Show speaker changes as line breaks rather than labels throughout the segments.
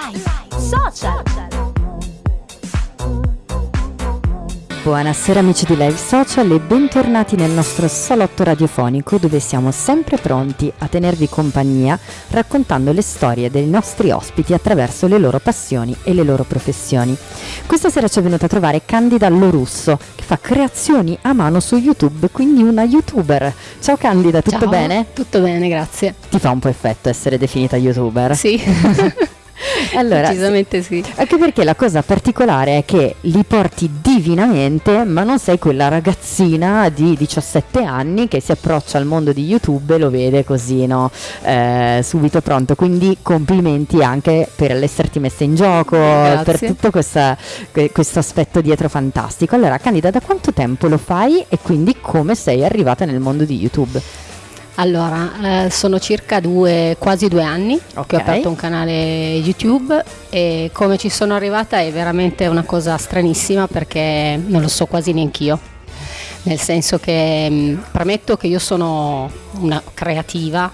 Live Social.
Buonasera amici di Live Social e bentornati nel nostro salotto radiofonico dove siamo sempre pronti a tenervi compagnia raccontando le storie dei nostri ospiti attraverso le loro passioni e le loro professioni. Questa sera ci è venuta a trovare Candida Lorusso che fa creazioni a mano su YouTube, quindi una youtuber. Ciao Candida, tutto
Ciao,
bene?
Tutto bene, grazie.
Ti fa un po' effetto essere definita youtuber?
Sì.
Allora,
Decisamente sì.
Anche perché la cosa particolare è che li porti divinamente, ma non sei quella ragazzina di 17 anni che si approccia al mondo di YouTube e lo vede così, no? Eh, subito pronto. Quindi complimenti anche per l'esserti messa in gioco,
Grazie.
per tutto questa- que- questo aspetto dietro fantastico. Allora, Candida, da quanto tempo lo fai e quindi come sei arrivata nel mondo di YouTube?
Allora, eh, sono circa due, quasi due anni
Ok.
che ho aperto un canale YouTube e come ci sono arrivata è veramente una cosa stranissima perché non lo so quasi neanch'io. Nel senso che mh, premetto che io sono una creativa,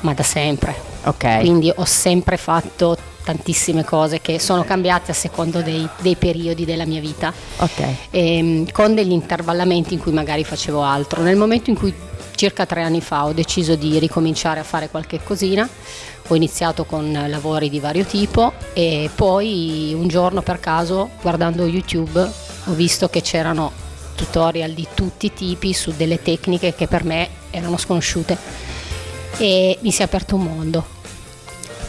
ma da sempre.
Ok.
Quindi ho sempre fatto tantissime cose che sono cambiate a secondo dei, dei periodi della mia vita.
Ok.
ehm, con degli intervallamenti in cui magari facevo altro. Nel momento in cui circa tre anni fa ho deciso di ricominciare a fare qualche cosina, ho iniziato con lavori di vario tipo e poi un giorno per caso guardando YouTube ho visto che c'erano tutorial di tutti i tipi su delle tecniche che per me erano sconosciute e mi si è aperto un mondo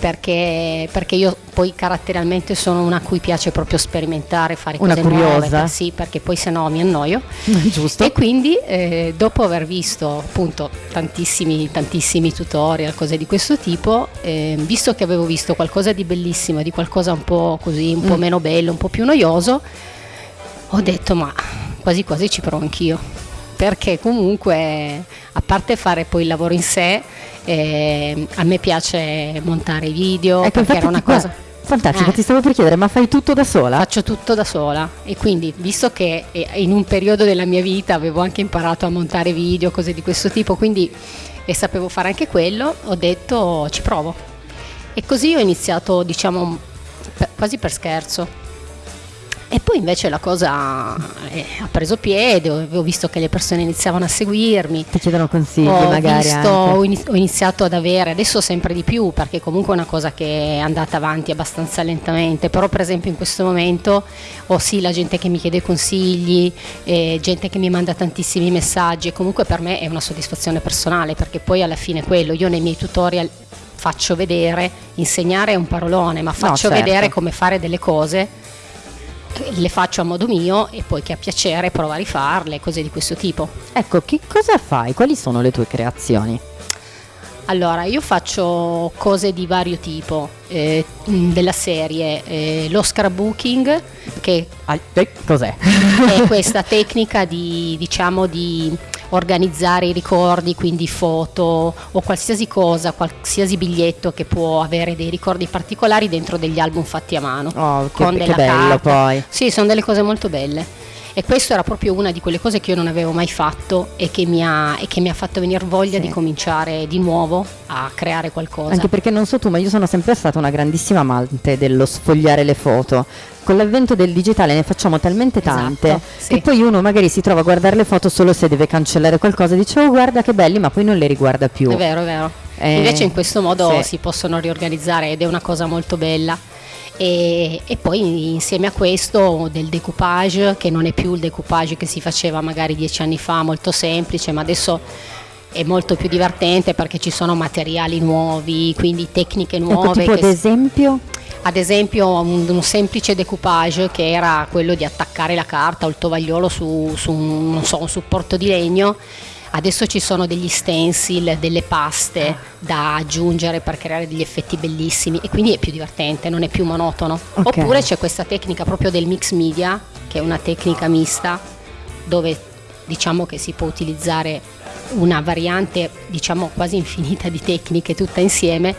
perché, perché io poi caratterialmente sono una a cui piace proprio sperimentare, fare
Una
cose nuove,
curiosa.
per- sì, perché poi se no mi annoio.
Giusto?
E quindi eh, dopo aver visto appunto tantissimi, tantissimi tutorial, cose di questo tipo, eh, visto che avevo visto qualcosa di bellissimo, di qualcosa un po' così, un po'
Mm.
meno bello, un po' più noioso, ho detto ma quasi quasi ci provo anch'io. Perché comunque, parte fare poi il lavoro in sé, eh, a me piace montare video,
Ecco,
perché era una cosa...
Fantastico,
Eh.
ti stavo per chiedere, ma fai tutto da sola?
Faccio tutto da sola e quindi visto che eh, in un periodo della mia vita avevo anche imparato a montare video, cose di questo tipo, quindi e sapevo fare anche quello, ho detto ci provo. E così ho iniziato, diciamo, per- quasi per scherzo. E poi invece la cosa eh, ha preso piede, ho ho visto che le persone iniziavano a seguirmi,
Ti chiedono consigli
ho,
magari
visto- ho ini- ho iniziato ad avere, adesso sempre di più, perché comunque è una cosa che è andata avanti abbastanza lentamente, però per esempio in questo momento ho sì la gente che mi chiede consigli, eh, gente che mi manda tantissimi messaggi e comunque per me è una soddisfazione personale, perché poi alla fine quello, io nei miei tutorial faccio vedere, insegnare è un parolone, ma faccio
certo.
vedere come fare delle cose le faccio a modo mio e poi chi ha piacere prova a rifarle, cose di questo tipo.
Ecco, che cosa fai? Quali sono le tue creazioni?
Allora, io faccio cose di vario tipo, eh, mh, della serie eh, lo scrapbooking, che
Ah, eh, cos'è?
è questa tecnica di, diciamo, di organizzare i ricordi, quindi foto o qualsiasi cosa, qualsiasi biglietto che può avere dei ricordi particolari dentro degli album fatti a mano.
Oh, che,
con
che
della
bello
carta.
poi.
Sì, sono delle cose molto belle. E questa era proprio una di quelle cose che io non avevo mai fatto e che mi ha, e che mi ha fatto venire voglia
Sì.
di cominciare di nuovo a creare qualcosa.
Anche perché non so tu, ma io sono sempre stata una grandissima amante dello sfogliare le foto. Con l'avvento del digitale ne facciamo talmente tante
Esatto, sì.
che poi uno magari si trova a guardare le foto solo se deve cancellare qualcosa e dice oh guarda che belli, ma poi non le riguarda più.
È vero, è vero.
Eh,
Invece in questo modo
sì.
si possono riorganizzare ed è una cosa molto bella. E, e poi insieme a questo del decoupage, che non è più il decoupage che si faceva magari dieci anni fa, molto semplice, ma adesso è molto più divertente perché ci sono materiali nuovi, quindi tecniche
Ecco,
nuove. che
ad esempio,
ad esempio un, un semplice decoupage che era quello di attaccare la carta o il tovagliolo su, su un, non so, un supporto di legno. Adesso ci sono degli stencil, delle paste da aggiungere per creare degli effetti bellissimi e quindi è più divertente, non è più monotono.
Ok.
Oppure c'è questa tecnica proprio del mix media, che è una tecnica mista dove diciamo che si può utilizzare una variante diciamo quasi infinita di tecniche tutta insieme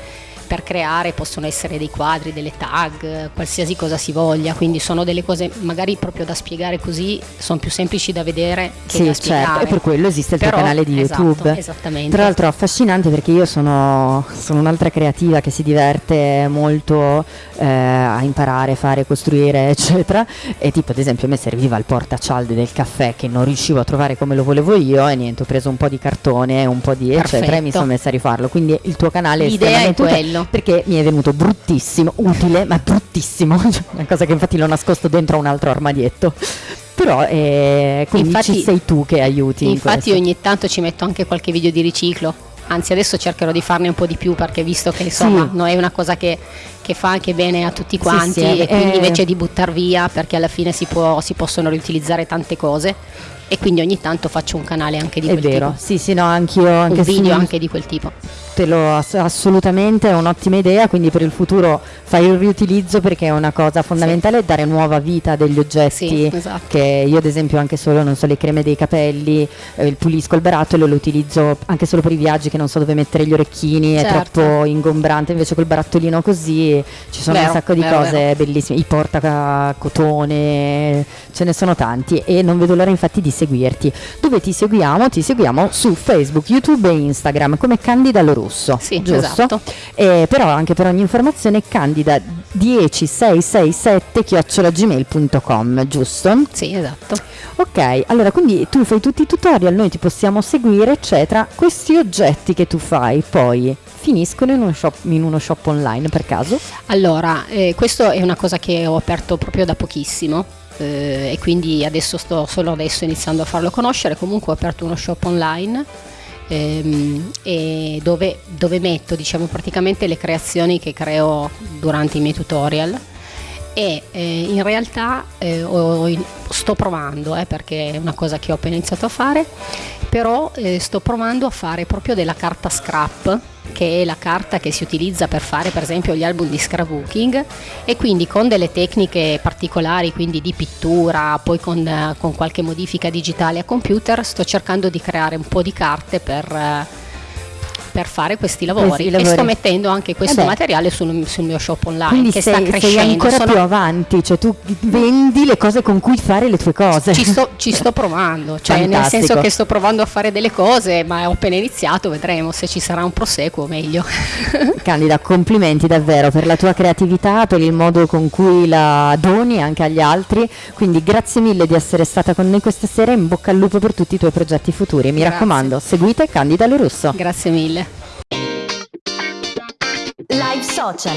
per creare possono essere dei quadri, delle tag, qualsiasi cosa si voglia, quindi sono delle cose magari proprio da spiegare così, sono più semplici da vedere che
sì,
da
spiegare.
Certo,
e per quello esiste il
Però,
tuo canale di
esatto,
YouTube.
Esattamente.
Tra l'altro affascinante perché io sono, sono un'altra creativa che si diverte molto eh, a imparare, fare, costruire, eccetera. E tipo ad esempio a me serviva il portacialde del caffè che non riuscivo a trovare come lo volevo io e niente, ho preso un po' di cartone, un po' di eccetera e mi
Perfetto.
sono messa a rifarlo. Quindi il tuo canale
L'idea è
estremamente
quello.
perché mi è venuto bruttissimo, utile, ma bruttissimo. Una cosa che infatti l'ho nascosto dentro un altro armadietto. Però eh, quindi
Infatti-
ci sei tu che aiuti. in
Infatti
questo.
ogni tanto ci metto anche qualche video di riciclo. Anzi, adesso cercherò di farne un po' di più perché visto che insomma
Sì.
non è una cosa che, che fa anche bene a tutti
Sì,
quanti
sì,
e quindi
eh.
invece di buttar via perché alla fine si, può- si possono riutilizzare tante cose e quindi ogni tanto faccio un canale anche di
È
quel
vero,
tipo.
sì, sì, no, anch'io. Anche
Un video anche di quel tipo.
Te lo ass- assolutamente è un'ottima idea, quindi per il futuro fai il riutilizzo perché è una cosa fondamentale dare nuova vita a degli oggetti
Sì, esatto.
che io ad esempio anche solo, non so, le creme dei capelli, eh, il pulisco il barattolo e lo utilizzo anche solo per i viaggi che non so dove mettere gli orecchini, è
Certo.
troppo ingombrante, invece col barattolino così ci sono
Vero,
un sacco di
vero,
cose
vero.
bellissime, i porta cotone, ce ne sono tanti e non vedo l'ora infatti di seguirti. Dove ti seguiamo? Ti seguiamo su Facebook, YouTube e Instagram come Candida Lorusso.
Sì,
giusto?
esatto.
Eh, però anche per ogni informazione Candida 10667 chiocciolagmail.com, giusto?
Sì, esatto.
Ok, allora quindi tu fai tutti i tutorial, noi ti possiamo seguire, eccetera. Questi oggetti che tu fai poi finiscono in uno shop, in uno shop online per caso?
Allora, eh, questo è una cosa che ho aperto proprio da pochissimo eh, e quindi adesso sto solo adesso iniziando a farlo conoscere. Comunque ho aperto uno shop online ehm, e dove, dove metto diciamo praticamente le creazioni che creo durante i miei tutorial. E eh, in realtà eh, ho- sto provando eh, perché è una cosa che ho appena iniziato a fare però eh, sto provando a fare proprio della carta scrap che è la carta che si utilizza per fare per esempio gli album di scrapbooking e quindi con delle tecniche particolari quindi di pittura poi con, eh, con qualche modifica digitale a computer sto cercando di creare un po' di carte per, eh, per fare questi lavori,
Questi
e
lavori.
sto mettendo anche questo
Eh
materiale sul, sul mio shop online
Quindi
che
sei,
sta
sei
crescendo
ancora
Sono-
più avanti, cioè tu vendi le cose con cui fare le tue cose.
ci sto, ci sto provando, cioè nel
Fantastico.
senso che sto provando a fare delle cose, ma ho appena iniziato, vedremo se ci sarà un proseguo meglio.
Candida, complimenti davvero per la tua creatività, per il modo con cui la doni anche agli altri. Quindi grazie mille di essere stata con noi questa sera. In bocca al lupo per tutti i tuoi progetti futuri. Mi
Grazie.
raccomando, seguite Candida Lorusso.
Grazie mille.
Live Social.